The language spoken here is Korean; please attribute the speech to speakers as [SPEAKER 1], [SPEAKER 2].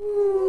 [SPEAKER 1] Ooh.